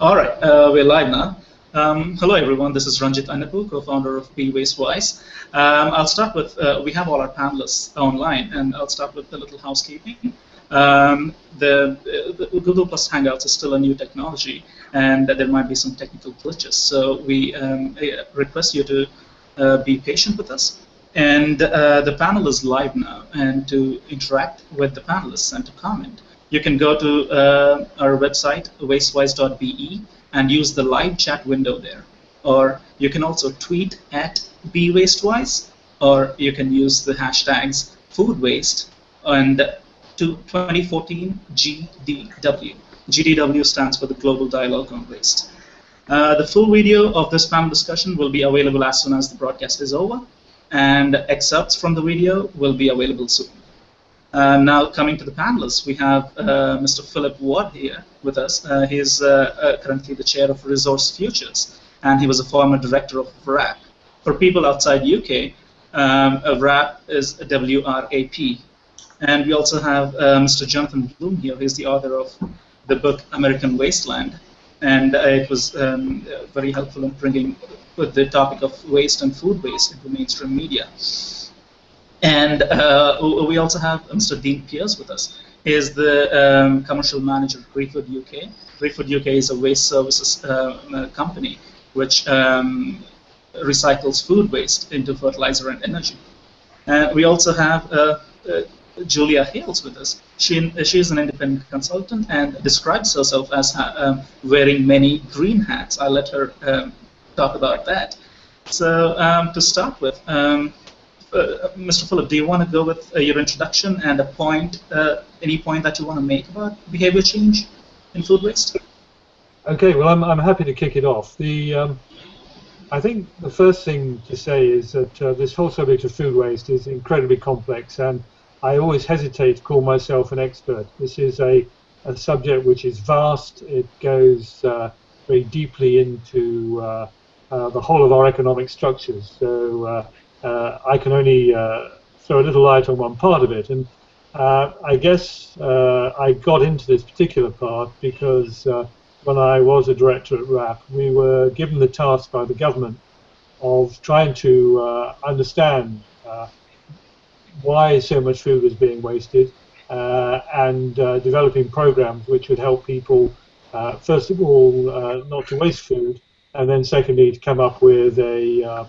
All right, uh, we're live now. Um, hello, everyone. This is Ranjit Anapu, co-founder of Be Wastewise. Um, I'll start with, uh, we have all our panelists online, and I'll start with a little housekeeping. Um, the, the, Google Plus Hangouts is still a new technology, and there might be some technical glitches. So we um, request you to uh, be patient with us. And uh, the panel is live now, and to interact with the panelists and to comment, you can go to uh, our website, wastewise.be, and use the live chat window there. Or you can also tweet at BeWasteWise, or you can use the hashtags foodwaste and to 2014 GDW. GDW stands for the Global Dialogue on Waste. Uh, the full video of this panel discussion will be available as soon as the broadcast is over, and excerpts from the video will be available soon. Uh, now, coming to the panelists, we have uh, Mr. Philip Ward here with us. Uh, he is uh, uh, currently the chair of Resource Futures, and he was a former director of WRAP. For people outside UK, um, WRAP is W-R-A-P. And we also have Mr. Jonathan Bloom here, He's the author of the book American Wasteland, and it was um, very helpful in bringing the topic of waste and food waste into mainstream media. And uh, we also have Mr. Dean Pierce with us. He is the um, commercial manager of ReFood UK. ReFood UK is a waste services uh, company which um, recycles food waste into fertilizer and energy. Uh, we also have uh, uh, Julia Hailes with us. She, she is an independent consultant and describes herself as um, wearing many green hats. I'll let her um, talk about that. So um, to start with, um, uh, Mr. Philip, do you want to go with uh, your introduction and a point, uh, any point that you want to make about behavior change in food waste? Okay, well, I'm, I'm happy to kick it off. The um, I think the first thing to say is that uh, this whole subject of food waste is incredibly complex, and I always hesitate to call myself an expert. This is a, a subject which is vast. It goes uh, very deeply into the whole of our economic structures. So I can only uh, throw a little light on one part of it. And I guess I got into this particular part because when I was a director at WRAP, we were given the task by the government of trying to understand why so much food was being wasted, uh, and uh, developing programs which would help people, uh, first of all, uh, not to waste food, and then secondly, to come up with a,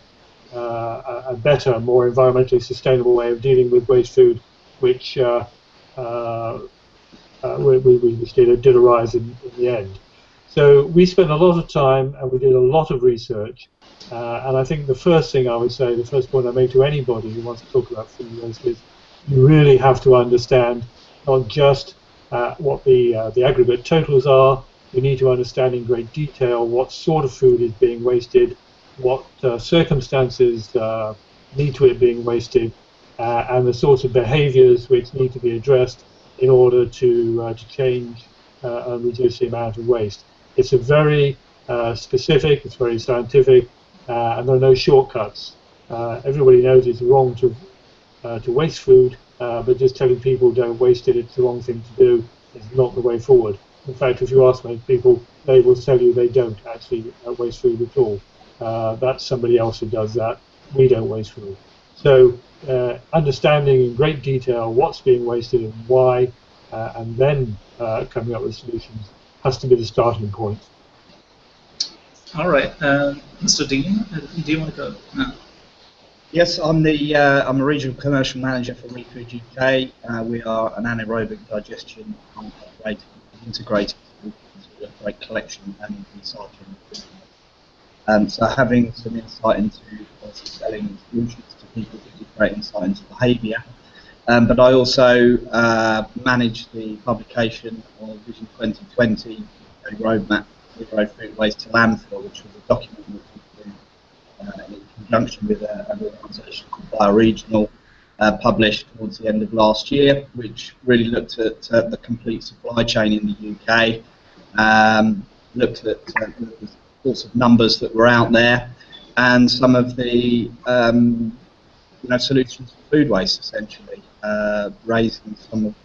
uh, uh, a better, more environmentally sustainable way of dealing with waste food, which we, we, we did, did arise in, in the end. So we spent a lot of time and we did a lot of research uh, and I think the first thing I would say, the first point I make to anybody who wants to talk about food waste is you really have to understand not just uh, what the uh, the aggregate totals are. You need to understand in great detail what sort of food is being wasted, what uh, circumstances uh, lead to it being wasted, uh, and the sorts of behaviours which need to be addressed in order to to change and reduce the amount of waste. It's a very specific, it's very scientific, uh, and there are no shortcuts. Uh, everybody knows it's wrong to uh, to waste food, but just telling people don't waste it, it's the wrong thing to do, is not the way forward. In fact, if you ask most people, they will tell you they don't actually waste food at all. That's somebody else who does that. We don't waste food. So uh, understanding in great detail what's being wasted and why, uh, and then uh, coming up with solutions has to be the starting point. All right, uh, Mr. Dean, uh, do you want to go now? Yes, I'm the uh, I'm a regional commercial manager for ReFood UK. Uh, we are an anaerobic digestion integrated, integrated great collection and recycling. Um, so having some insight into selling solutions to people gives great insight into behaviour. Um, but I also uh, manage the publication of Vision 2020, a roadmap zero food waste to landfill, which was a document did uh, in conjunction with a, an organisation called Bioregional, uh, published towards the end of last year, which really looked at uh, the complete supply chain in the UK, um, looked at uh, the sorts of numbers that were out there, and some of the um, you know solutions to food waste, essentially, uh, raising some of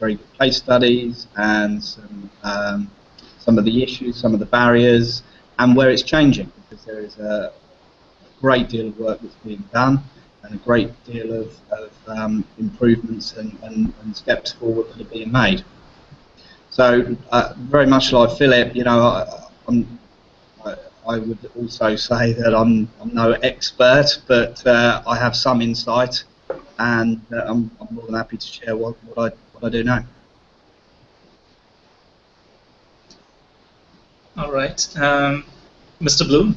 very good case studies and some um, some of the issues, some of the barriers, and where it's changing, because there is a great deal of work that's being done and a great deal of, of um, improvements and, and, and, steps forward that are being made. So, uh, very much like Philip, you know, I, I, I, would also say that I'm, I'm no expert, but uh, I have some insight, and uh, I'm, I'm, more than happy to share what, what, I, what I do know. All right. Um, Mr. Bloom?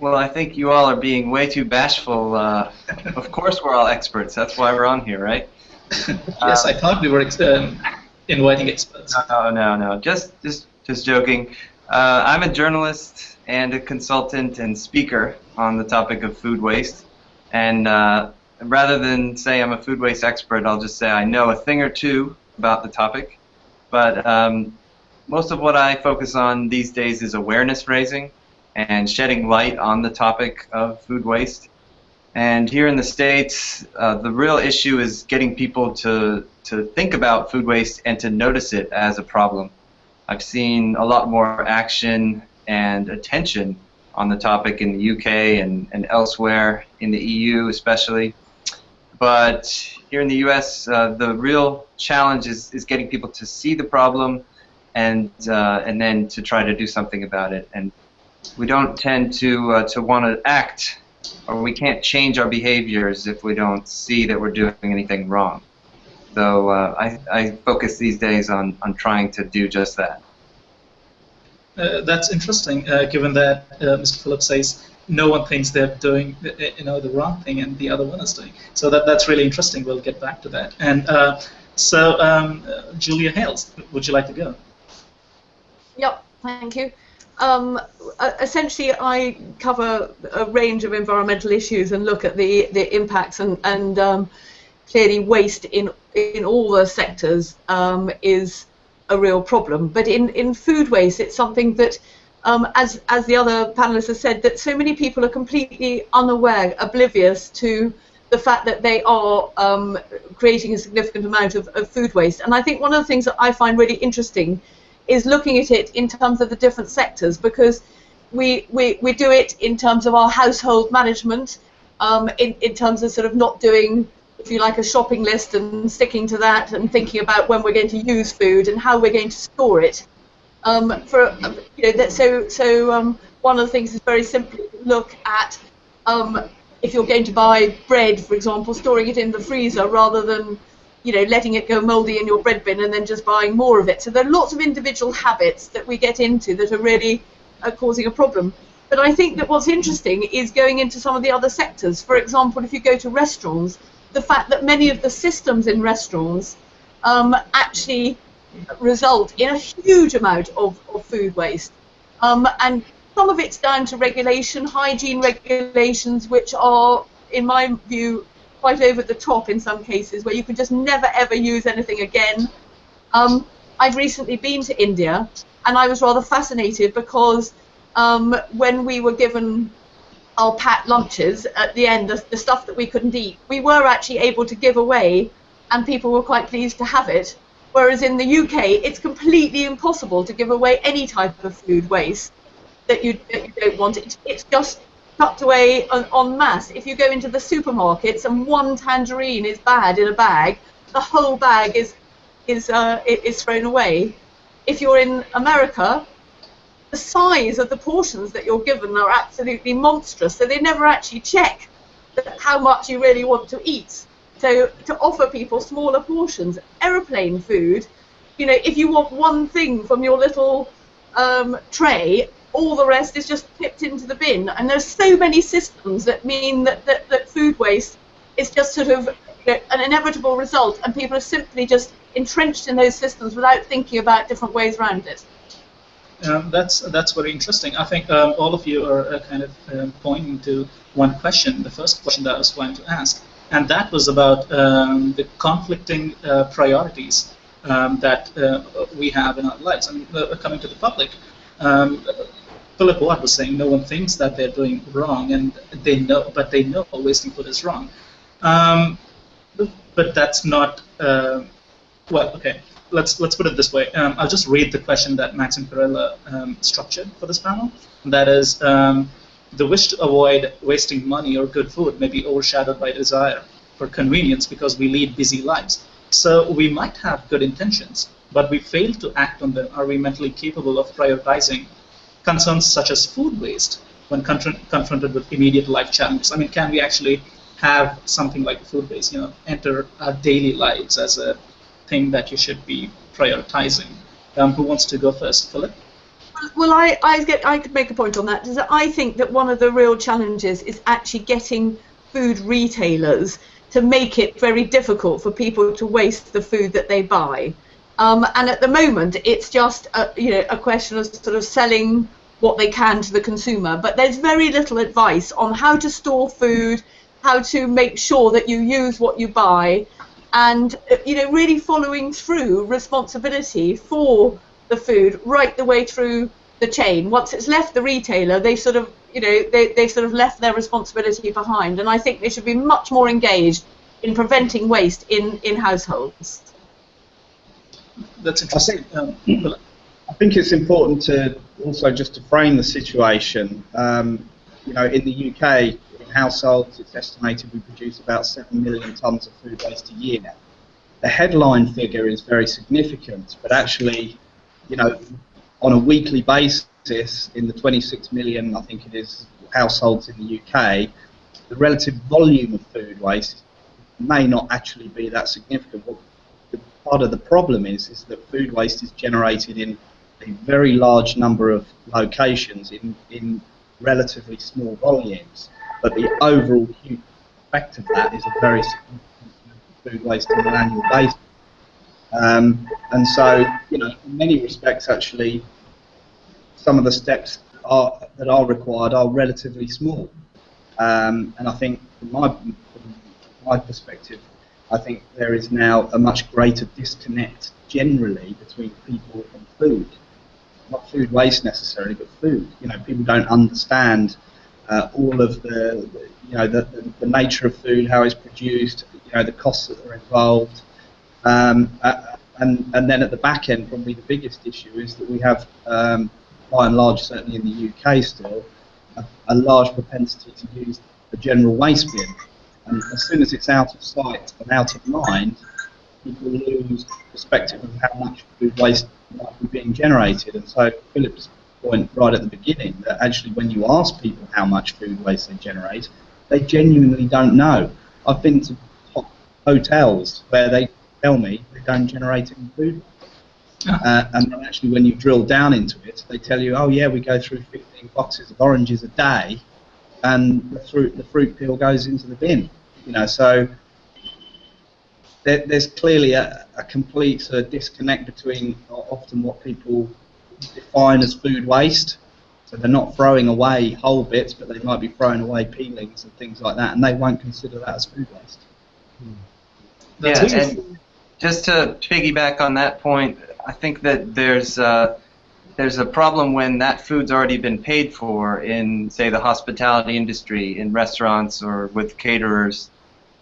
Well, I think you all are being way too bashful. Uh, of course, we're all experts. That's why we're on here, right? yes, I thought we were um, inviting experts. No, no, no. Just, just, just joking. Uh, I'm a journalist and a consultant and speaker on the topic of food waste. And uh, rather than say I'm a food waste expert, I'll just say I know a thing or two about the topic. But um, most of what I focus on these days is awareness raising and shedding light on the topic of food waste. And here in the States, uh, the real issue is getting people to, to think about food waste and to notice it as a problem. I've seen a lot more action and attention on the topic in the UK and, and elsewhere, in the EU especially. But here in the US, uh, the real challenge is, is getting people to see the problem and, uh, and then to try to do something about it. And we don't tend to uh, to want to act, or we can't change our behaviors if we don't see that we're doing anything wrong. So uh, I, I focus these days on, on trying to do just that. Uh, that's interesting, uh, given that uh, Mr. Phillips says no one thinks they're doing uh, you know the wrong thing and the other one is doing. So that that's really interesting. We'll get back to that. And so um, Julia Hailes, would you like to go? Yep, thank you. Um, essentially, I cover a range of environmental issues and look at the, the impacts and, and um, clearly waste in in all the sectors um, is a real problem. But in, in food waste, it's something that, um, as as the other panelists have said, that so many people are completely unaware, oblivious to the fact that they are um, creating a significant amount of, of food waste. And I think one of the things that I find really interesting is looking at it in terms of the different sectors because we, we, we do it in terms of our household management, um, in, in terms of sort of not doing, if you like, a shopping list and sticking to that and thinking about when we're going to use food and how we're going to store it. Um, for you know, that, so so um, one of the things is very simply look at um, if you're going to buy bread, for example, storing it in the freezer rather than you know, letting it go mouldy in your bread bin and then just buying more of it. So there are lots of individual habits that we get into that are really uh, causing a problem. But I think that what's interesting is going into some of the other sectors. For example, if you go to restaurants, the fact that many of the systems in restaurants um, actually result in a huge amount of, of food waste. Um, and some of it's down to regulation, hygiene regulations, which are, in my view, quite over the top in some cases, where you can just never ever use anything again. Um, I've recently been to India, and I was rather fascinated because um, when we were given our pat lunches at the end, the, the, stuff that we couldn't eat, we were actually able to give away, and people were quite pleased to have it. Whereas in the UK, it's completely impossible to give away any type of food waste that you, that you don't want. It, it's just tucked away en, en masse. If you go into the supermarkets and one tangerine is bad in a bag, the whole bag is is uh, is thrown away. If you're in America, the size of the portions that you're given are absolutely monstrous. So they never actually check how much you really want to eat. So to offer people smaller portions, aeroplane food, you know, if you want one thing from your little um, tray, all the rest is just tipped into the bin. And there's so many systems that mean that, that, that food waste is just sort of you know, an inevitable result, and people are simply just entrenched in those systems without thinking about different ways around it. Um, that's that's very interesting. I think um, all of you are uh, kind of uh, pointing to one question, the first question that I was going to ask, and that was about um, the conflicting uh, priorities um, that uh, we have in our lives. I mean, uh, coming to the public, um, Philip Ward was saying no one thinks that they're doing wrong, and they know, but they know wasting food is wrong. Um, but that's not uh, well. Okay, let's let's put it this way. Um, I'll just read the question that Maxine Perella um, structured for this panel. That is, um, the wish to avoid wasting money or good food may be overshadowed by desire for convenience because we lead busy lives. So we might have good intentions, but we fail to act on them. Are we mentally capable of prioritizing concerns such as food waste when confronted with immediate life challenges? I mean, can we actually have something like food waste, you know, enter our daily lives as a thing that you should be prioritizing? Um, who wants to go first, Philip? Well, I, I, get, I could make a point on that. Is that I think that one of the real challenges is actually getting food retailers to make it very difficult for people to waste the food that they buy. Um, and at the moment, it's just a, you know a question of sort of selling what they can to the consumer. But there's very little advice on how to store food, how to make sure that you use what you buy, and you know really following through responsibility for the food right the way through the chain. Once it's left the retailer, they sort of you know they, they sort of left their responsibility behind, and I think they should be much more engaged in preventing waste in in households. That's interesting. I think, um, I think it's important to also just to frame the situation. Um, you know, in the UK, in households, it's estimated we produce about seven million tonnes of food waste a year. The headline figure is very significant, but actually, you know, on a weekly basis, in the 26 million, I think it is, households in the UK, the relative volume of food waste may not actually be that significant. What the, part of the problem is is that food waste is generated in a very large number of locations in, in relatively small volumes, but the overall effect of that is a very significant food waste on an annual basis. Um, and so, you know, in many respects, actually, some of the steps are, that are required are relatively small. Um, and I think, from my, from my perspective, I think there is now a much greater disconnect generally between people and food. Not food waste necessarily, but food. You know, people don't understand uh, all of the, you know, the, the, nature of food, how it's produced, you know, the costs that are involved. Um, uh, and, and then at the back end, probably the biggest issue is that we have, um, by and large, certainly in the UK still, a, a large propensity to use the general waste bin and as soon as it's out of sight and out of mind, people lose perspective of how much food waste might be being generated. And so Philip's point right at the beginning that actually when you ask people how much food waste they generate, they genuinely don't know. I've been to hotels where they tell me they don't generate any food. Uh, and then actually when you drill down into it, they tell you, oh yeah, we go through 15 boxes of oranges a day and the fruit the fruit peel goes into the bin. You know, so there, there's clearly a, a complete sort of disconnect between often what people define as food waste. So they're not throwing away whole bits, but they might be throwing away peelings and things like that, and they won't consider that as food waste. Hmm. Yeah, and just to piggyback on that point, I think that there's uh, there's a problem when that food's already been paid for in, say, the hospitality industry, in restaurants or with caterers.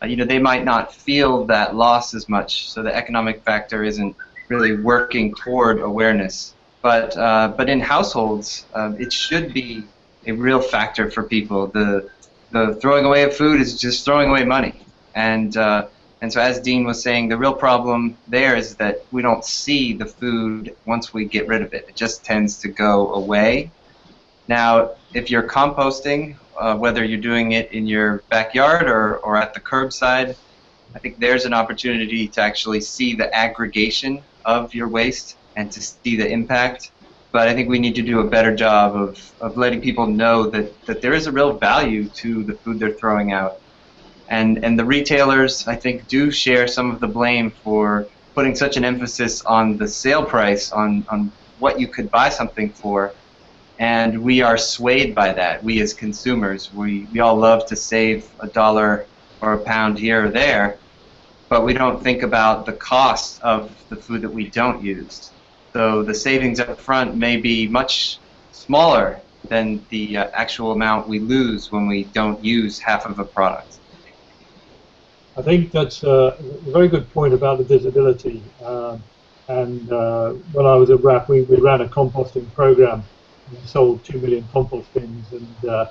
Uh, you know, they might not feel that loss as much, so the economic factor isn't really working toward awareness. But uh, but in households, uh, it should be a real factor for people. The the throwing away of food is just throwing away money, and uh, and so, as Dean was saying, the real problem there is that we don't see the food once we get rid of it. It just tends to go away. Now, if you're composting, uh, whether you're doing it in your backyard or, or at the curbside, I think there's an opportunity to actually see the aggregation of your waste and to see the impact. But I think we need to do a better job of, of letting people know that, that there is a real value to the food they're throwing out. And and the retailers I think do share some of the blame for putting such an emphasis on the sale price on on what you could buy something for. And we are swayed by that. We as consumers we, we all love to save a dollar or a pound here or there but we don't think about the cost of the food that we don't use so the savings up front may be much smaller than the uh, actual amount we lose when we don't use half of a product I think that's a very good point about the visibility. Um, and uh, when I was at WRAP, we, we ran a composting program. We sold two million compost bins, and uh,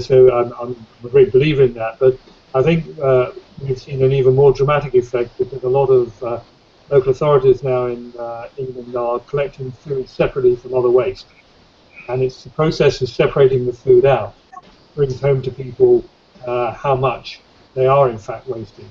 so I'm, I'm, a great believer in that. But I think uh, we've seen an even more dramatic effect because a lot of uh, local authorities now in uh, England are collecting food separately from other waste, and it's the process of separating the food out brings home to people uh, how much they are in fact wasting.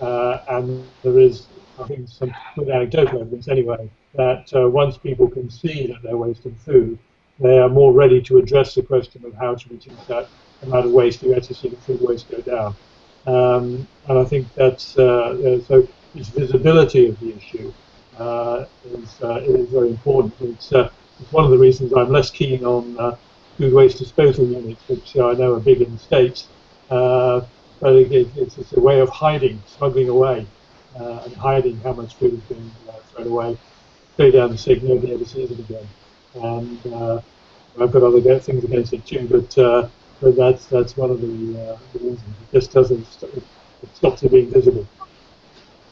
and there is I think some good anecdotal evidence anyway, that uh, once people can see that they're wasting food, they are more ready to address the question of how to reduce that amount of waste. You actually see the food waste go down. Um, and I think that's, uh, so visibility of the issue uh, is, uh, is very important. It's, uh, it's one of the reasons I'm less keen on uh, food waste disposal units, which I know are big in the States. but it, it's, it's a way of hiding, smuggling away uh, and hiding how much food is being uh, thrown away, go down the sink, nobody ever sees it again. And uh, I've got other things against it too, but uh, but that's that's one of the, uh, the reasons. It just doesn't it stops it being visible.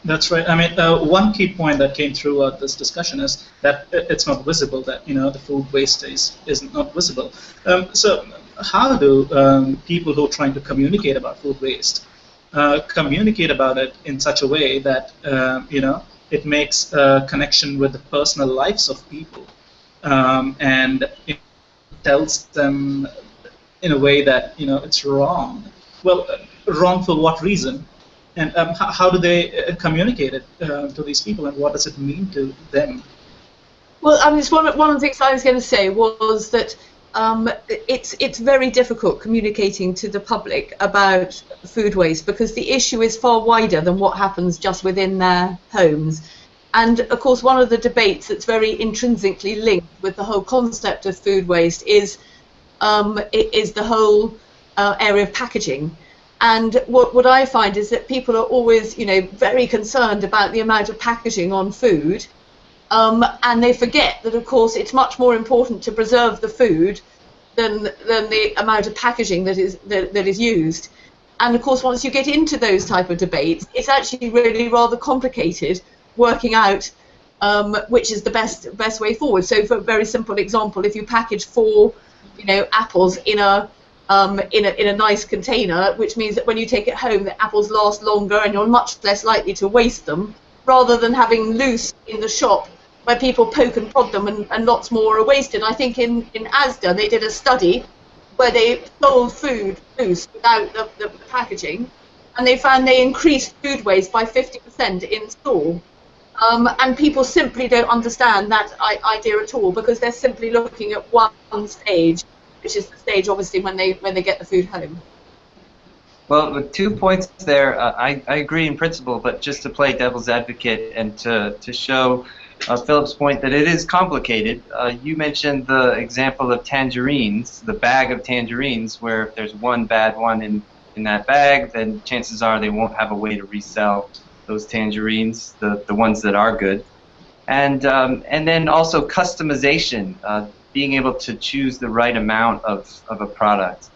That's right. I mean, uh, one key point that came throughout this discussion is that it's not visible. That you know the food waste is is not visible. Um, so, how do um, people who are trying to communicate about food waste uh, communicate about it in such a way that uh, you know it makes a connection with the personal lives of people um, and it tells them in a way that you know it's wrong. Well, uh, wrong for what reason? And um, how, do they uh, communicate it uh, to these people, and what does it mean to them? Well, I mean, one, one of the things I was going to say was that um, it's it's very difficult communicating to the public about food waste because the issue is far wider than what happens just within their homes. And of course, one of the debates that's very intrinsically linked with the whole concept of food waste is um, is the whole uh, area of packaging. And what, what I find is that people are always, you know, very concerned about the amount of packaging on food, um, and they forget that, of course, it's much more important to preserve the food than than the amount of packaging that is that, that is used. And of course, once you get into those type of debates, it's actually really rather complicated working out um, which is the best best way forward. So, for a very simple example, if you package four, you know, apples in a um, in a in a nice container, which means that when you take it home, the apples last longer and you're much less likely to waste them, rather than having loose in the shop where people poke and prod them and, and lots more are wasted. I think in, in ASDA they did a study where they sold food loose without the, the, packaging and they found they increased food waste by 50% in store. Um, and people simply don't understand that idea at all because they're simply looking at one stage, which is the stage obviously when they when they get the food home. Well, with two points there, uh, I, I agree in principle, but just to play devil's advocate and to, to show uh, Philip's point that it is complicated. Uh, you mentioned the example of tangerines, the bag of tangerines, where if there's one bad one in, in that bag, then chances are they won't have a way to resell those tangerines, the, the ones that are good. And, um, and then also customization, uh, being able to choose the right amount of, of a product.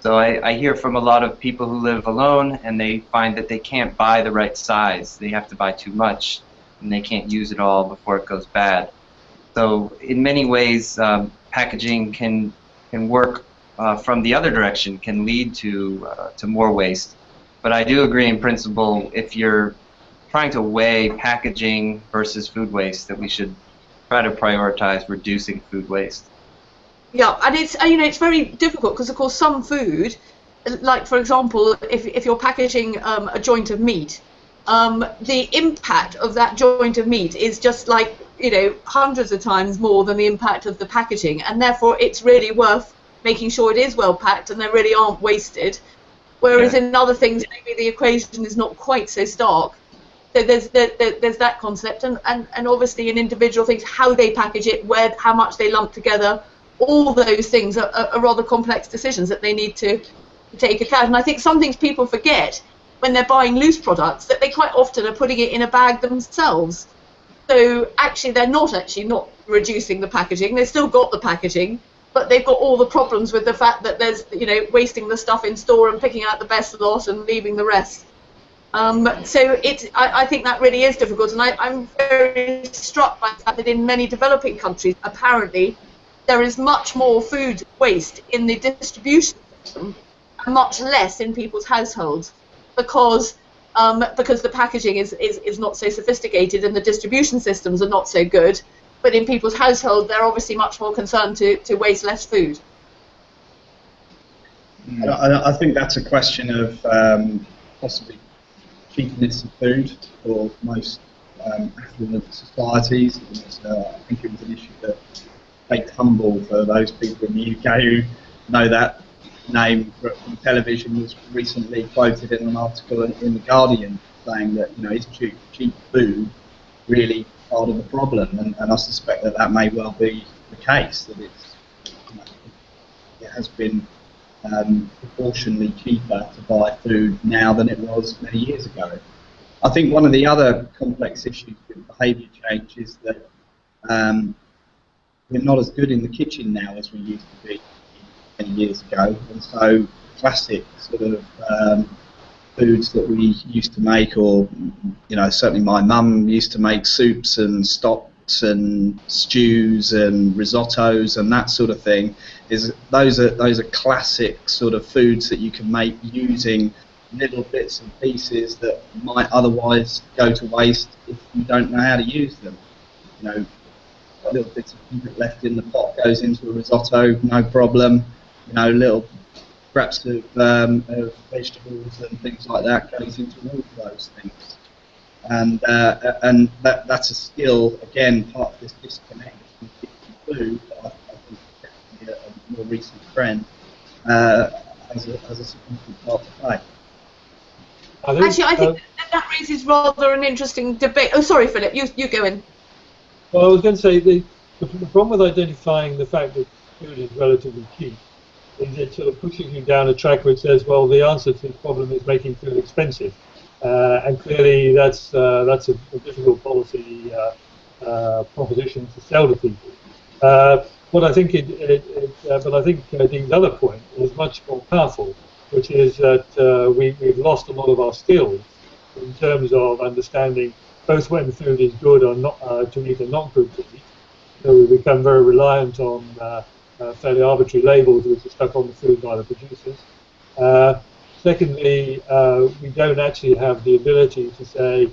So I, I hear from a lot of people who live alone and they find that they can't buy the right size. They have to buy too much and they can't use it all before it goes bad. So in many ways, um, packaging can can work uh, from the other direction, can lead to uh, to more waste. But I do agree in principle if you're trying to weigh packaging versus food waste, that we should try to prioritize reducing food waste. Yeah, and it's you know it's very difficult because of course some food, like for example, if if you're packaging um, a joint of meat, um, the impact of that joint of meat is just like you know hundreds of times more than the impact of the packaging, and therefore it's really worth making sure it is well packed and they really aren't wasted. Whereas in other things, maybe the equation is not quite so stark. So there's there, there's that concept, and, and and obviously in individual things, how they package it, where how much they lump together, all those things are, are, are rather complex decisions that they need to take account. And I think some things people forget when they're buying loose products that they quite often are putting it in a bag themselves. So actually, they're not actually not reducing the packaging. They've still got the packaging, but they've got all the problems with the fact that there's you know wasting the stuff in store and picking out the best lot and leaving the rest. Um, so it, I, I, think that really is difficult, and I, am very struck by the fact that in many developing countries, apparently, there is much more food waste in the distribution system and much less in people's households because um, because the packaging is, is, is not so sophisticated and the distribution systems are not so good. But in people's household, they're obviously much more concerned to, to waste less food. I, I think that's a question of um, possibly cheapness of food for most um, affluent societies. Uh, I think it was an issue that faked humble for those people in the UK who know that name from television was recently quoted in an article in the Guardian saying that you know is cheap, cheap food really part of the problem, and, and I suspect that that may well be the case that it's you know, it has been um, proportionally cheaper to buy food now than it was many years ago. I think one of the other complex issues with behaviour change is that um, we're not as good in the kitchen now as we used to be many years ago, and so classic sort of um, foods that we used to make, or you know, certainly my mum used to make soups and stock and stews and risottos and that sort of thing is those are those are classic sort of foods that you can make using little bits and pieces that might otherwise go to waste if you don't know how to use them. You know, a little bits of left in the pot goes into a risotto, no problem. You know, little scraps of, um, of vegetables and things like that goes into all of those things and uh, and that that's a skill again part of this disconnect between food. I, I think definitely a, a, more recent trend uh, has, a, has a significant part to play. Think, Actually, I think uh, that raises rather an interesting debate. Oh, sorry, Philip, you you go in. Well, I was going to say the, the, the problem with identifying the fact that food is relatively cheap is it sort of pushes you down a track which says, well, the answer to the problem is making food expensive. Uh, and clearly, that's uh, that's a, a, difficult policy uh, proposition to sell to people. what I think it, it, it but I think Dean's other point is much more powerful, which is that we, we've lost a lot of our skills in terms of understanding both when food is good or not uh, to eat and not good to eat. So we become very reliant on uh, uh, fairly arbitrary labels which are stuck on the food by the producers. Secondly, uh, we don't actually have the ability to say,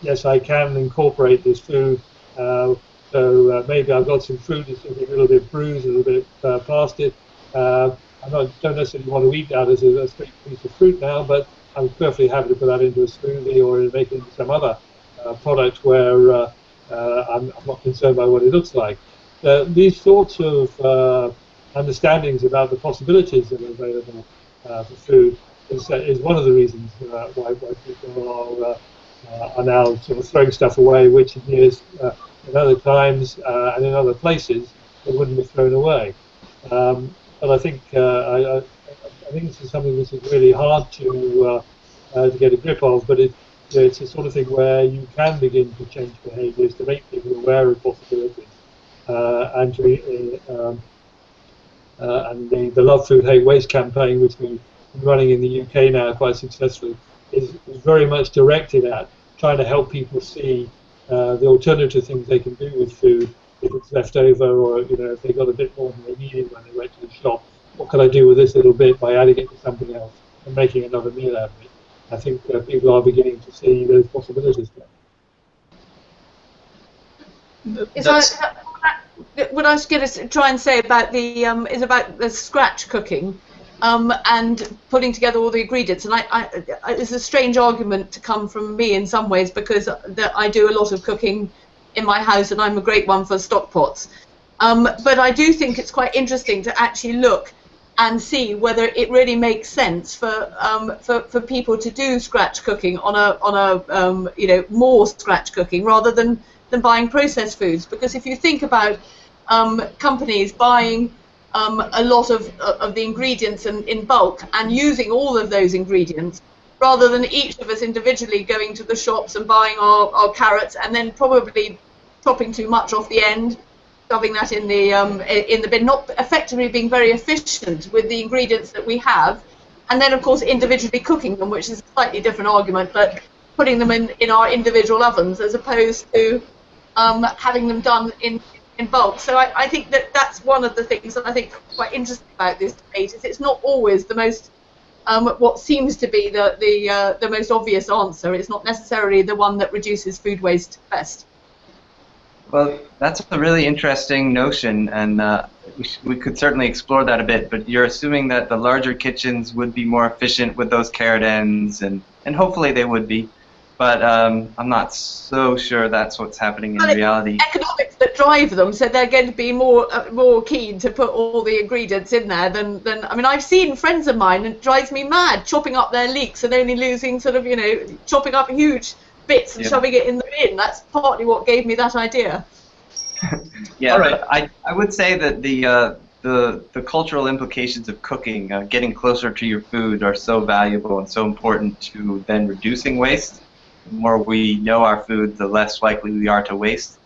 yes, I can incorporate this food. Uh, so uh, maybe I've got some fruit that's a little bit bruised, a little bit uh, past it. Uh, I don't necessarily want to eat that as a, a straight piece of fruit now, but I'm perfectly happy to put that into a smoothie or make it into some other uh, product where uh, I'm, I'm, not concerned by what it looks like. these sorts of understandings about the possibilities that are available for food is, uh, is one of the reasons uh, why, why people are, uh, are now sort of throwing stuff away, which in years, in other times and in other places, it wouldn't be thrown away. Um, but I think I, I, I, think this is something which is really hard to to get a grip of, but it, it's a sort of thing where you can begin to change behaviours to make people aware of possibilities uh, and to uh, um, uh, and the, the Love Food Hate Waste campaign, which we running in the UK now quite successfully, is, is very much directed at trying to help people see uh, the alternative things they can do with food if it's left over or you know if they got a bit more than they needed when they went to the shop. What can I do with this little bit by adding it to something else and making another meal out of it? I think uh, people are beginning to see those possibilities there. Is that, what I was going to try and say about the um, is about the scratch cooking um, and putting together all the ingredients. And I, I, it's a strange argument to come from me in some ways because I do a lot of cooking in my house and I'm a great one for stock pots. Um, but I do think it's quite interesting to actually look and see whether it really makes sense for um, for, for people to do scratch cooking on a on a um, you know more scratch cooking rather than than buying processed foods because if you think about um, companies buying um, a lot of, of the ingredients in, in bulk and using all of those ingredients rather than each of us individually going to the shops and buying our, our carrots and then probably chopping too much off the end, shoving that in the um, in the bin, not effectively being very efficient with the ingredients that we have, and then of course individually cooking them, which is a slightly different argument, but putting them in, in our individual ovens as opposed to um, having them done in in bulk. So I, I think that that's one of the things that I think quite interesting about this debate is it's not always the most um, what seems to be the the uh, the most obvious answer. It's not necessarily the one that reduces food waste best. Well, that's a really interesting notion, and uh, we, we could certainly explore that a bit. But you're assuming that the larger kitchens would be more efficient with those carrot ends, and, and hopefully they would be. But um, I'm not so sure that's what's happening in Well, it- reality. Economics that drive them, so they're going to be more uh, more keen to put all the ingredients in there than, than I mean I've seen friends of mine and it drives me mad chopping up their leeks and only losing sort of you know chopping up huge bits and Yeah. shoving it in the bin. That's partly what gave me that idea. Yeah, All right. I, I would say that the uh, the the cultural implications of cooking, uh, getting closer to your food, are so valuable and so important to then reducing waste. The more we know our food, the less likely we are to waste.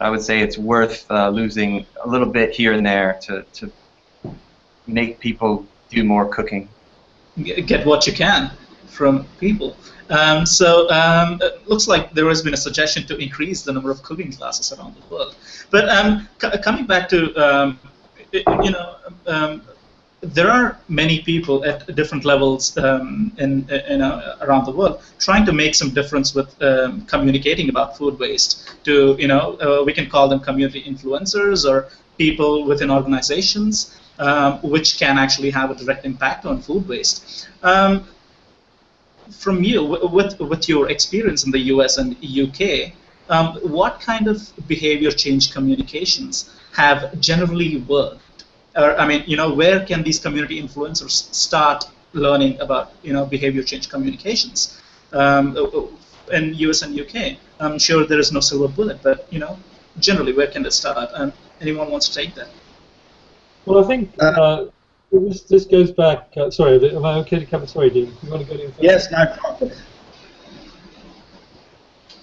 I would say it's worth uh, losing a little bit here and there to, to make people do more cooking. Get what you can from people. Um, so um, it looks like there has been a suggestion to increase the number of cooking classes around the world. But um, coming back to um, you know. There are many people at different levels um, in, in uh, around the world trying to make some difference with um, communicating about food waste. To you know, uh, we can call them community influencers or people within organizations, um, which can actually have a direct impact on food waste. Um, from you, with with your experience in the U.S. and UK, um, what kind of behavior change communications have generally worked? Or I mean, you know, where can these community influencers start learning about, you know, behavior change communications? Um, in US and UK, I'm sure there is no silver bullet, but you know, generally, where can it start? And anyone wants to take that? Well, I think Uh, uh, this, this goes back. Uh, sorry, am I okay to cover? Sorry, Dean. You want to go in first? Yes, no problem.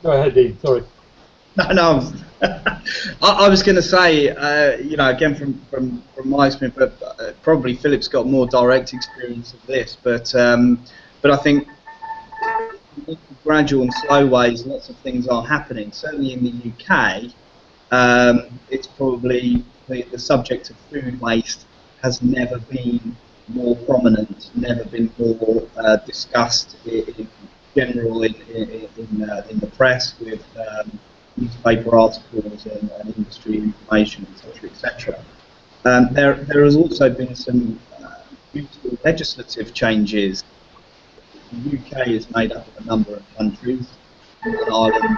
Go ahead, Dean. Sorry. No, no. I, I was going to say, uh, you know, again from, from, from my experience, but uh, probably Philip's got more direct experience of this. But um, but I think gradual and slow ways, lots of things are happening. Certainly in the UK, um, it's probably the, the subject of food waste has never been more prominent, never been more uh, discussed in, in general in in, in, uh, in the press with. Um, newspaper articles and, and industry information, etc., etc. Um, there, there has also been some uh, legislative changes. The UK is made up of a number of countries, Ireland,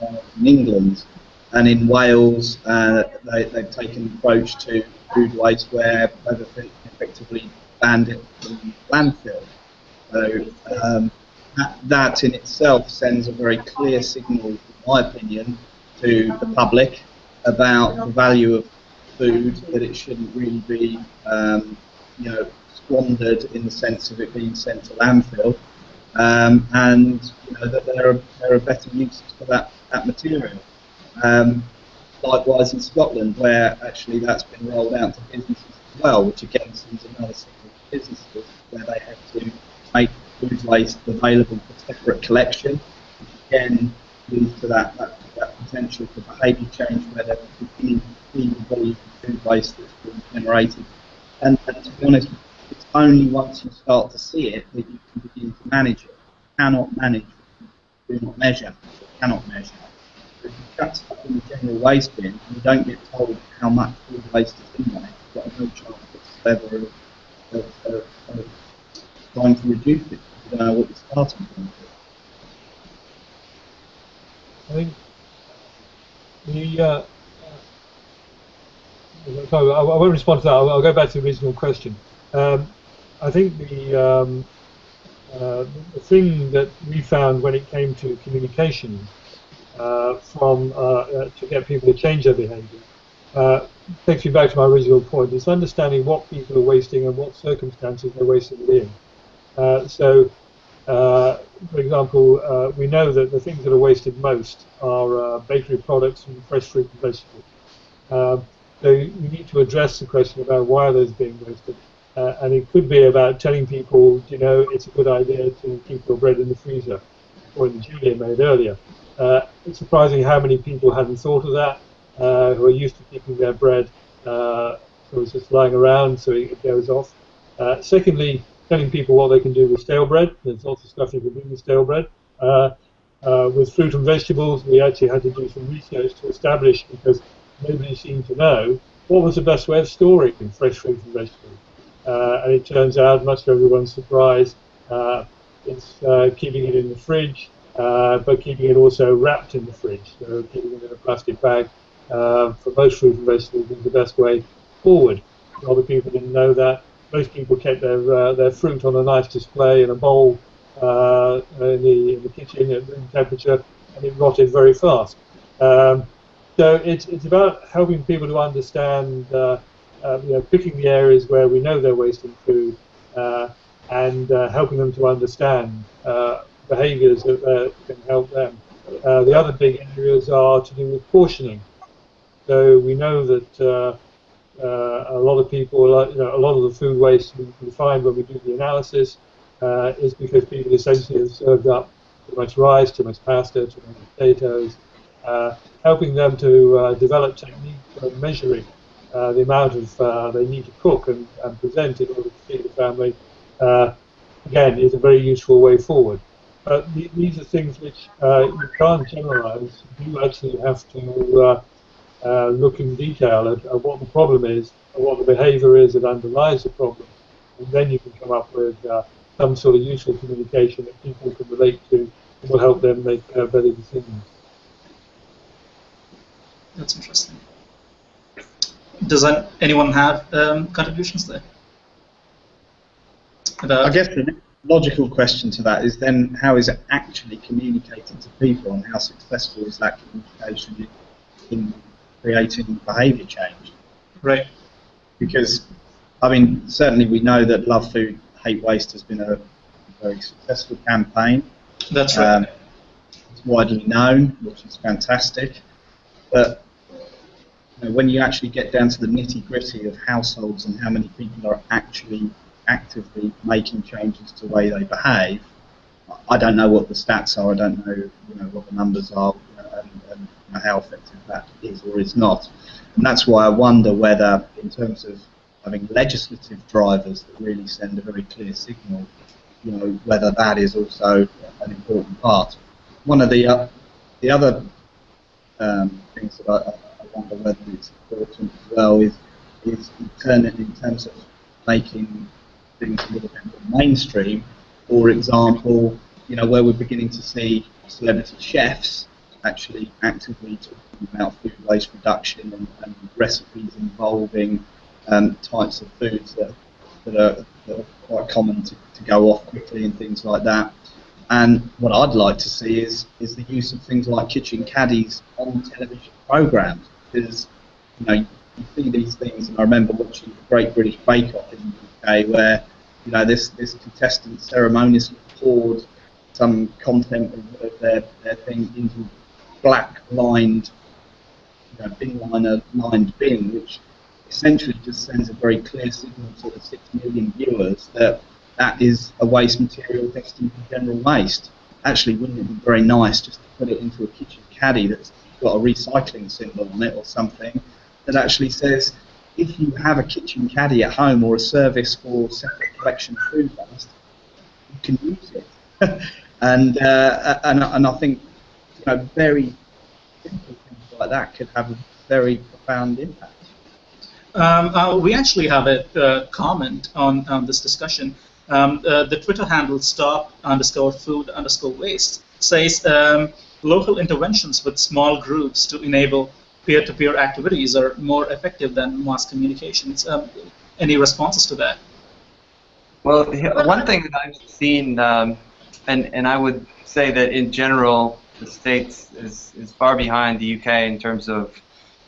and England, and in Wales uh, they, they've taken an approach to food waste where they've effectively banned it from landfill. So um, that, that in itself sends a very clear signal, in my opinion, to the public about the value of food, that it shouldn't really be, um, you know, squandered in the sense of it being sent to landfill, um, and you know that there are there are better uses for that that material. Um, likewise in Scotland, where actually that's been rolled out to businesses as well, which again sends another signal to businesses where they have to make food waste available for separate collection, again leads to that, that, that potential for behaviour change where they're beginning to see the volume of food waste that's being generated. And, and to be honest, it's only once you start to see it that you can begin to manage it. You cannot manage do not measure, cannot measure. If you chuck stuff in the general waste bin and you don't get told how much food waste is in there, you've got no chance whatsoever of, of, of, of trying to reduce it. You don't know what you're starting from. I think the. Uh, sorry, I, won't respond to that. I'll, go back to the original question. Um, I think the um, uh, the thing that we found when it came to communication uh, from uh, uh, to get people to change their behaviour uh, takes me back to my original point. It's understanding what people are wasting and what circumstances they're wasting it in. So, uh, for example, uh, we know that the things that are wasted most are uh, bakery products and fresh fruit and vegetables. Um, so you need to address the question about why those are those being wasted. Uh, and it could be about telling people, you know, it's a good idea to keep your bread in the freezer, or in the Julia made earlier. It's surprising how many people hadn't thought of that, who are used to keeping their bread so it's just lying around so it goes off. Uh, secondly, telling people what they can do with stale bread. There's lots of stuff you can do with stale bread. Uh, uh, with fruit and vegetables, we actually had to do some research to establish because nobody seemed to know what was the best way of storing fresh fruit and vegetables. Uh, and it turns out, much to everyone's surprise, uh, it's uh, keeping it in the fridge, uh, but keeping it also wrapped in the fridge. So keeping it in a plastic bag for most fruit and vegetables is the best way forward. A lot of people didn't know that. Most people kept their uh, their fruit on a nice display in a bowl uh, in the in the kitchen at room temperature, and it rotted very fast. Um, so it's it's about helping people to understand, uh, uh, you know, picking the areas where we know they're wasting food, uh, and uh, helping them to understand behaviours that can help them. The other big areas are to do with portioning. So we know that a lot of people, uh, you know, a lot of the food waste we, find when we do the analysis uh, is because people essentially have served up too much rice, too much pasta, too many potatoes, uh, helping them to uh, develop techniques for measuring uh, the amount of uh, they need to cook and, and present in order to feed the family. Uh, again, is a very useful way forward. But th- these are things which uh, you can't generalize. You actually have to uh, look in detail at, at what the problem is, and what the behaviour is that underlies the problem, and then you can come up with uh, some sort of useful communication that people can relate to and will help them make uh, better decisions. That's interesting. Does an- anyone have um, contributions there? About, I guess the logical question to that is then how is it actually communicated to people and how successful is that communication in, in creating behaviour change? right. Because, I mean, certainly we know that Love Food, Hate Waste has been a very successful campaign. That's right. Um, it's widely known, which is fantastic. But you know, when you actually get down to the nitty gritty of households and how many people are actually actively making changes to the way they behave, I don't know what the stats are. I don't know, you know what the numbers are and, and how effective that is or is not. And that's why I wonder whether, in terms of having legislative drivers that really send a very clear signal, you know, whether that is also an important part. One of the uh, the other um, things that I, I wonder whether it's important as well is is in, turn, in terms of making things a little bit more mainstream. For example, you know, where we're beginning to see celebrity chefs actually actively talking about food waste reduction and, and recipes involving um, types of foods that, that, are, that are quite common to, to go off quickly and things like that. And what I'd like to see is is the use of things like kitchen caddies on television programs because you know you see these things. And I remember watching the Great British Bake Off in the UK where you know this this contestant ceremoniously poured some content of, their, their thing into black lined you know, bin liner lined bin, which essentially just sends a very clear signal to the six million viewers that that is a waste material destined for general waste. Actually, wouldn't it be very nice just to put it into a kitchen caddy that's got a recycling symbol on it or something that actually says if you have a kitchen caddy at home or a service for separate collection of food waste, you can use it. and, uh, and and I think know very simple things like that could have a very profound impact. Um, uh, we actually have a uh, comment on, on this discussion. Um, uh, the Twitter handle stop underscore food underscore waste says um, local interventions with small groups to enable peer-to-peer activities are more effective than mass communications. Um, any responses to that? Well, one thing that I've seen, um, and and I would say that in general, the states is is far behind the UK in terms of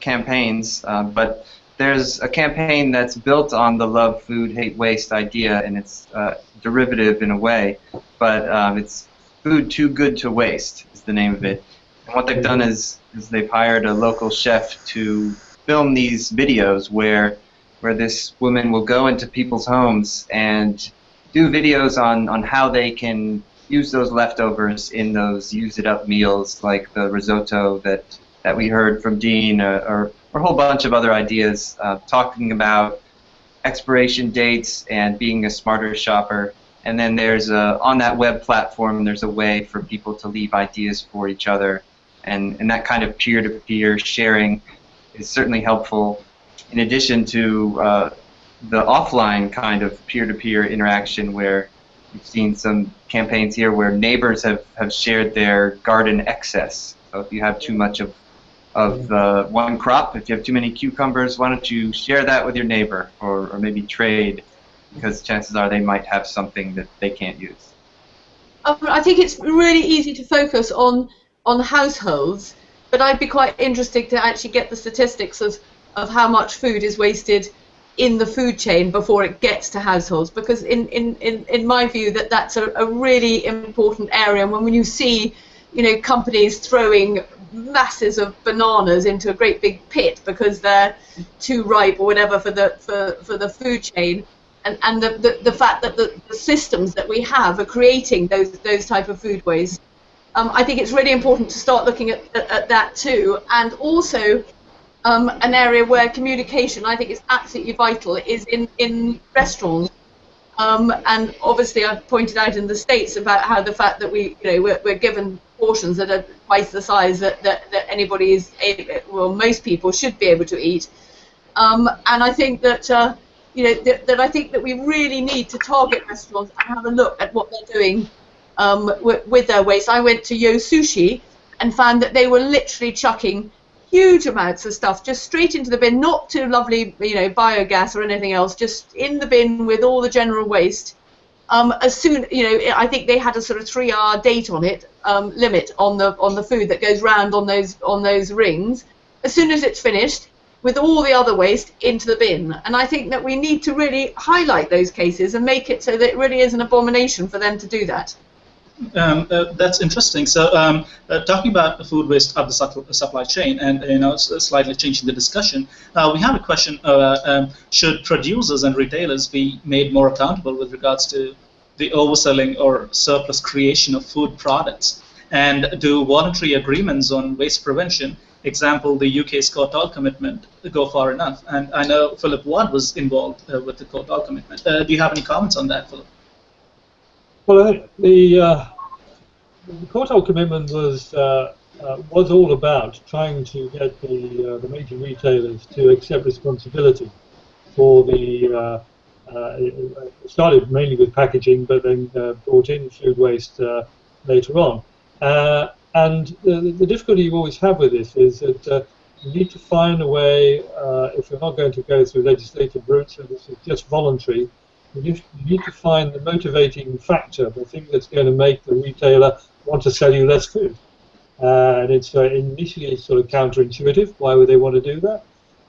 campaigns, uh, but there's a campaign that's built on the love food hate waste idea and it's uh, derivative in a way but um, it's food too good to waste is the name of it. And what they've done is, is they've hired a local chef to film these videos where where this woman will go into people's homes and do videos on, on how they can use those leftovers in those use it up meals like the risotto that, that we heard from Dean uh, or, or a whole bunch of other ideas uh, talking about expiration dates and being a smarter shopper. And then there's a, on that web platform, there's a way for people to leave ideas for each other. And, and that kind of peer-to-peer sharing is certainly helpful in addition to uh, the offline kind of peer-to-peer interaction where we've seen some campaigns here where neighbors have, have shared their garden excess. So if you have too much of of uh, one crop. If you have too many cucumbers, why don't you share that with your neighbor or, or maybe trade because chances are they might have something that they can't use. Um, I think it's really easy to focus on on households, but I'd be quite interested to actually get the statistics of, of how much food is wasted in the food chain before it gets to households because in, in, in, in my view that that's a, a really important area. And when, when you see you know companies throwing masses of bananas into a great big pit because they're too ripe or whatever for the for, for the food chain and, and the, the, the fact that the, the systems that we have are creating those those type of food waste um, I think it's really important to start looking at, at, at that too. And also um, an area where communication I think is absolutely vital is in, in restaurants um, and obviously I've pointed out in the States about how the fact that we, you know, we're, we're given portions that are twice the size that, that, that anybody is, able, well, most people should be able to eat. Um, and I think that, uh, you know, that, I think that we really need to target restaurants and have a look at what they're doing um, with, with their waste. I went to Yo Sushi and found that they were literally chucking huge amounts of stuff just straight into the bin, not to lovely, you know, biogas or anything else, just in the bin with all the general waste. Um, as soon, you know, I think they had a sort of three-hour date on it, um, limit on the on the food that goes round on those on those rings. As soon as it's finished, with all the other waste into the bin. And I think that we need to really highlight those cases and make it so that it really is an abomination for them to do that. Um, uh, that's interesting. So, um, uh, talking about food waste of the supply chain, and you know, slightly changing the discussion, uh, we have a question: uh, um, Should producers and retailers be made more accountable with regards to the overselling or surplus creation of food products? And do voluntary agreements on waste prevention, example the UK's Courtauld commitment, go far enough? And I know Philip Ward was involved uh, with the Courtauld commitment. Uh, do you have any comments on that, Philip? Well, the, uh, the commitment was uh, uh, was all about trying to get the uh, the major retailers to accept responsibility for the. Uh, uh, started mainly with packaging, but then brought in food waste later on. and the, the, difficulty you always have with this is that you need to find a way, if you're not going to go through legislative routes, so this is just voluntary, you need to find the motivating factor, the thing that's going to make the retailer want to sell you less food. Uh, and it's uh, initially sort of counterintuitive. Why would they want to do that?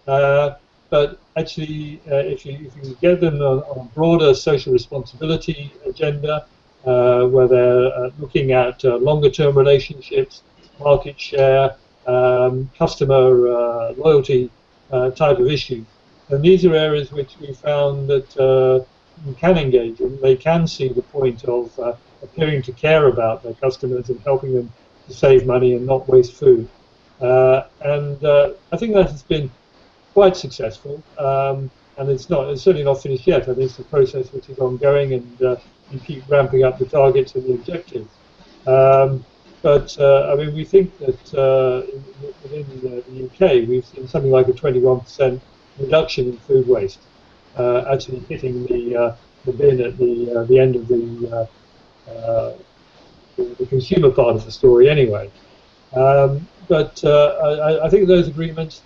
Uh, but actually, uh, if, you, if you get them on, on a broader social responsibility agenda, uh, where they're uh, looking at longer-term relationships, market share, um, customer loyalty type of issues, and these are areas which we found that can engage in, they can see the point of uh, appearing to care about their customers and helping them to save money and not waste food. Uh, and uh, I think that has been quite successful. Um, and it's not, it's certainly not finished yet. I think it's a process which is ongoing, and uh, you keep ramping up the targets and the objectives. Um, but uh, I mean, we think that uh, within the, the UK, we've seen something like a 21% reduction in food waste uh, actually hitting the uh, the bin at the uh, the end of the, the, the consumer part of the story anyway. Um, but I, I, think those agreements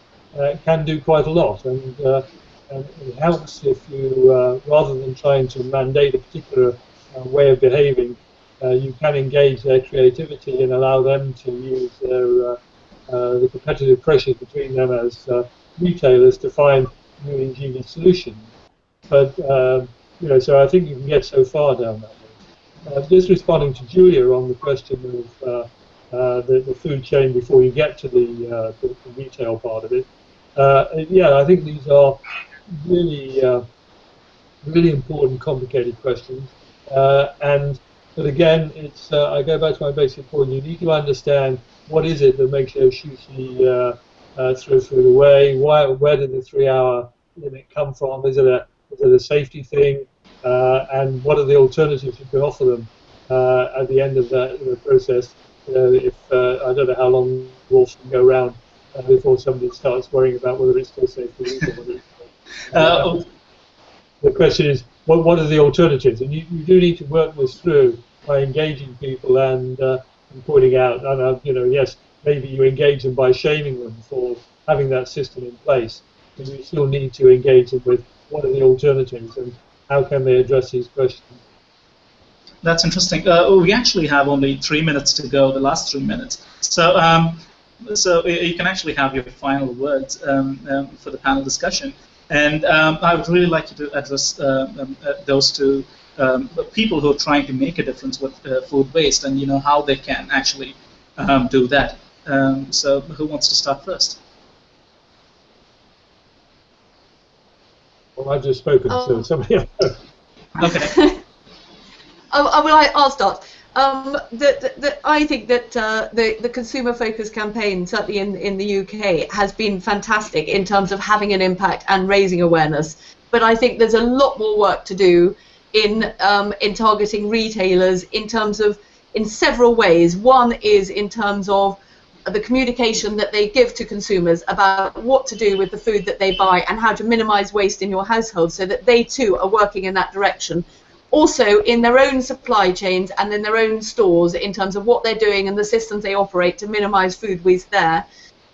can do quite a lot, and, and it helps if you rather than trying to mandate a particular way of behaving, uh, you can engage their creativity and allow them to use their uh, uh, the competitive pressures between them as retailers to find new ingenious solutions. But um, you know, so I think you can get so far down that way. Uh, just responding to Julia on the question of uh, uh, the, the, food chain before you get to the, uh, the, retail part of it. Uh, yeah, I think these are really, uh, really important, complicated questions. Uh, and but again, it's uh, I go back to my basic point. You need to understand what is it that makes Yo Sushi uh, uh, throw food away. Why? Where did the three-hour limit come from? Is it a is it a safety thing? Uh, and what are the alternatives you can offer them uh, at the end of the, the process? You know, if uh, I don't know how long wolves can go around uh, before somebody starts worrying about whether it's still safe to eat or whether it's, Uh, the question is, what, what are the alternatives? And you, you do need to work this through by engaging people and, uh, and pointing out, and, uh, you know, yes, maybe you engage them by shaming them for having that system in place, but you still need to engage them with what are the alternatives and how can they address these questions. That's interesting. Uh, we actually have only three minutes to go, the last three minutes. So, um, so you can actually have your final words um, um, for the panel discussion. And um, I would really like you to address uh, um, uh, those two um, people who are trying to make a difference with uh, food waste, and you know how they can actually do that. So, who wants to start first? Well, I've just spoken, so Um, somebody else. Okay. Oh, oh, well, I, I'll start. Um, the, the, the, I think that uh, the, the consumer focused campaign, certainly in, in the UK, has been fantastic in terms of having an impact and raising awareness. But I think there's a lot more work to do in, um, in targeting retailers in terms of, in several ways. One is in terms of the communication that they give to consumers about what to do with the food that they buy and how to minimize waste in your household so that they too are working in that direction also in their own supply chains and in their own stores in terms of what they're doing and the systems they operate to minimize food waste there.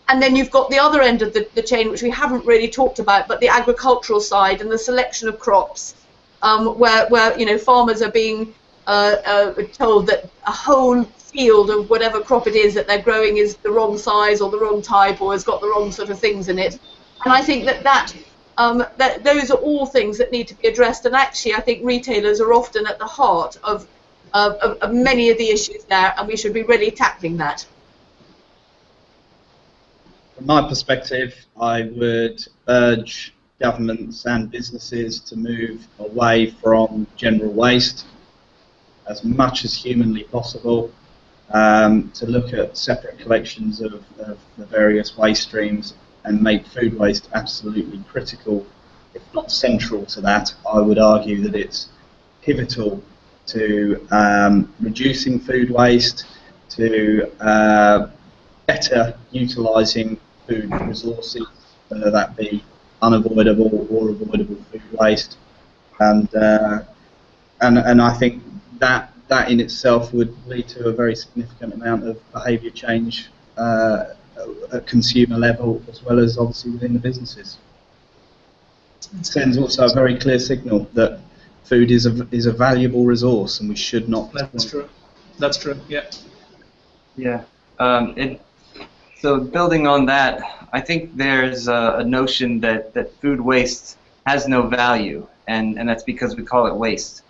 And then you've got the other end of the, the chain, which we haven't really talked about, but the agricultural side and the selection of crops, um, where, where you know farmers are being uh, uh, told that a whole field of whatever crop it is that they're growing is the wrong size or the wrong type or has got the wrong sort of things in it. And I think that that um, that those are all things that need to be addressed. And actually, I think retailers are often at the heart of, of, of, of many of the issues there, and we should be really tackling that. From my perspective, I would urge governments and businesses to move away from general waste as much as humanly possible, um, to look at separate collections of, of the various waste streams and make food waste absolutely critical, if not central to that. I would argue that it's pivotal to um, reducing food waste, to uh, better utilising food resources, whether that be unavoidable or avoidable food waste, and uh, and and I think that that in itself would lead to a very significant amount of behaviour change uh, at consumer level as well as obviously within the businesses. It sends also a very clear signal that food is a is a valuable resource and we should not. That's true. That's true. Yeah. Yeah. Um, it, so building on that, I think there's a, a notion that, that food waste has no value, and, and that's because we call it waste.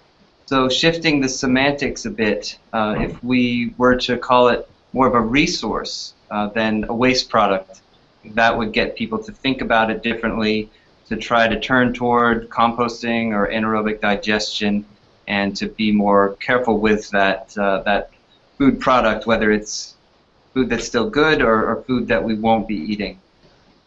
So shifting the semantics a bit, uh, if we were to call it more of a resource uh, than a waste product, that would get people to think about it differently, to try to turn toward composting or anaerobic digestion, and to be more careful with that uh, that food product, whether it's food that's still good or, or food that we won't be eating.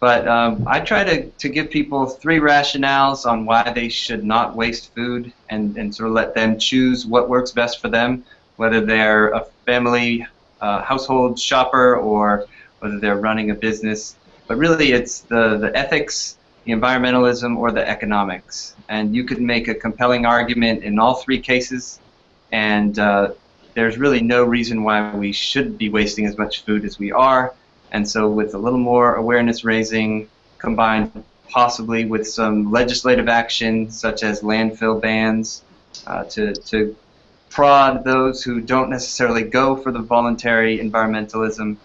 But um, I try to, to give people three rationales on why they should not waste food and, and sort of let them choose what works best for them, whether they're a family uh, household shopper or whether they're running a business. But really, it's the, the ethics, the environmentalism, or the economics. And you could make a compelling argument in all three cases. And uh, there's really no reason why we should be wasting as much food as we are. And so, with a little more awareness raising combined possibly with some legislative action, such as landfill bans, uh, to, to prod those who don't necessarily go for the voluntary environmentalism,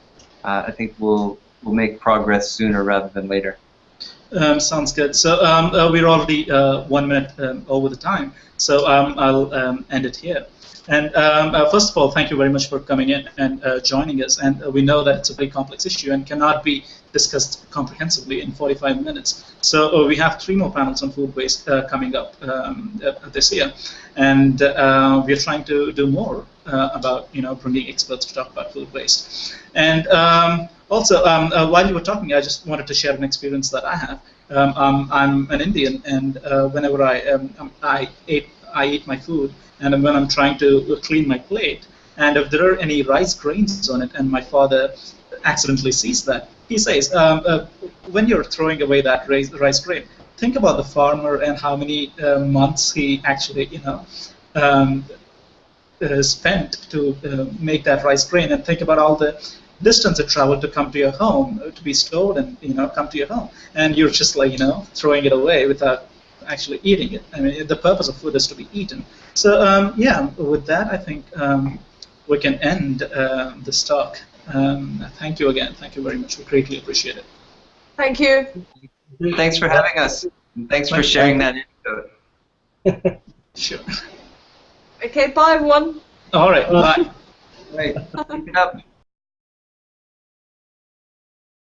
uh, I think we'll, we'll make progress sooner rather than later. Um, sounds good. So um, uh, we're already uh, one minute um, over the time, so um, I'll um, end it here. And um, uh, first of all, thank you very much for coming in and uh, joining us. And uh, we know that it's a very complex issue and cannot be discussed comprehensively in 45 minutes. So uh, we have three more panels on food waste coming up this year, and we are trying to do more about you know bringing experts to talk about food waste. And also, um, uh, while you were talking, I just wanted to share an experience that I have. Um, um, I'm an Indian, and uh, whenever I um, um, I ate I eat my food, and when I'm trying to clean my plate, and if there are any rice grains on it, and my father accidentally sees that, he says, um, uh, when you're throwing away that rice, rice grain, think about the farmer and how many uh, months he actually, you know, um, uh, spent to uh, make that rice grain, and think about all the distance it traveled to come to your home, uh, to be stored and you know come to your home, and you're just like you know throwing it away without actually eating it. I mean, the purpose of food is to be eaten. So um, yeah, with that, I think um, we can end uh, this talk. Um, thank you again. Thank you very much. We greatly appreciate it. Thank you. Thanks for having us. Thanks for sharing that info. sure. Okay, bye everyone. All right, bye. Right. Keep it up.